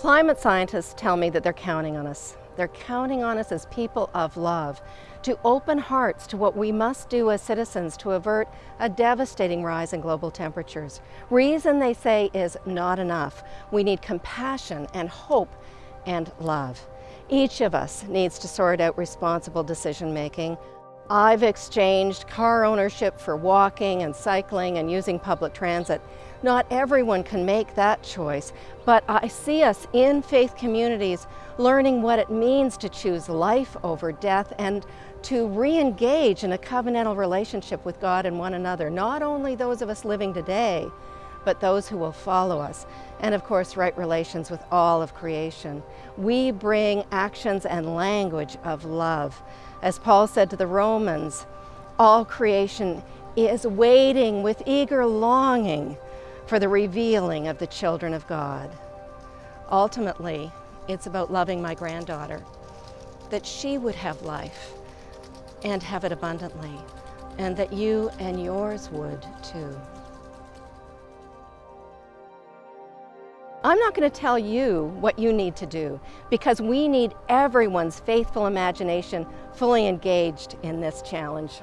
Climate scientists tell me that they're counting on us. They're counting on us as people of love to open hearts to what we must do as citizens to avert a devastating rise in global temperatures. Reason they say is not enough. We need compassion and hope and love. Each of us needs to sort out responsible decision making. I've exchanged car ownership for walking and cycling and using public transit. Not everyone can make that choice, but I see us in faith communities learning what it means to choose life over death and to re-engage in a covenantal relationship with God and one another, not only those of us living today, but those who will follow us, and of course right relations with all of creation. We bring actions and language of love. As Paul said to the Romans, all creation is waiting with eager longing for the revealing of the children of God. Ultimately, it's about loving my granddaughter, that she would have life and have it abundantly, and that you and yours would too. I'm not going to tell you what you need to do because we need everyone's faithful imagination fully engaged in this challenge.